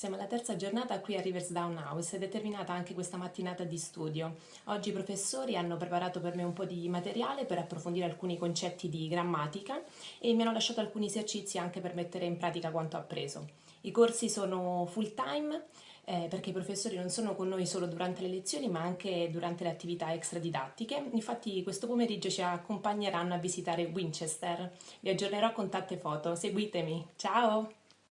Siamo alla terza giornata qui a Riversdown House ed è terminata anche questa mattinata di studio. Oggi i professori hanno preparato per me un po' di materiale per approfondire alcuni concetti di grammatica e mi hanno lasciato alcuni esercizi anche per mettere in pratica quanto appreso. I corsi sono full time eh, perché i professori non sono con noi solo durante le lezioni ma anche durante le attività extradidattiche. Infatti questo pomeriggio ci accompagneranno a visitare Winchester. Vi aggiornerò con tante foto. Seguitemi. Ciao!